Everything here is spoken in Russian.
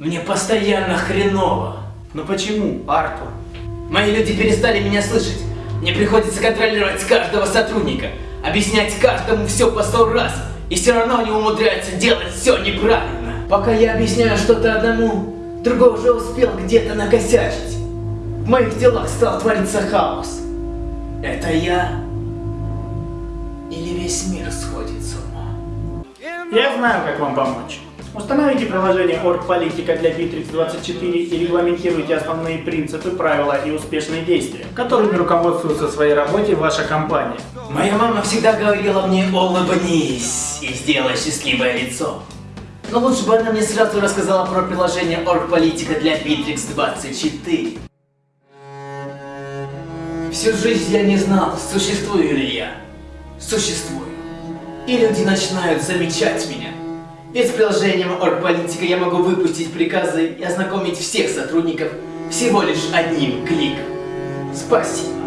Мне постоянно хреново. Но почему, Артур? Мои люди перестали меня слышать. Мне приходится контролировать каждого сотрудника, объяснять каждому все по сто раз, и все равно они умудряются делать все неправильно. Пока я объясняю что-то одному, другой уже успел где-то накосячить. В моих делах стал твориться хаос. Это я Я знаю, как вам помочь. Установите приложение Оргполитика для Bittrex 24 и регламентируйте основные принципы, правила и успешные действия, которыми руководствуется в своей работе ваша компания. Моя мама всегда говорила мне улыбнись и сделай счастливое лицо. Но лучше бы она мне сразу рассказала про приложение Оргполитика для Bittrex 24. Всю жизнь я не знал, существую ли я. Существую. И люди начинают замечать меня. Ведь с приложением Оргполитика я могу выпустить приказы и ознакомить всех сотрудников всего лишь одним кликом. Спасибо.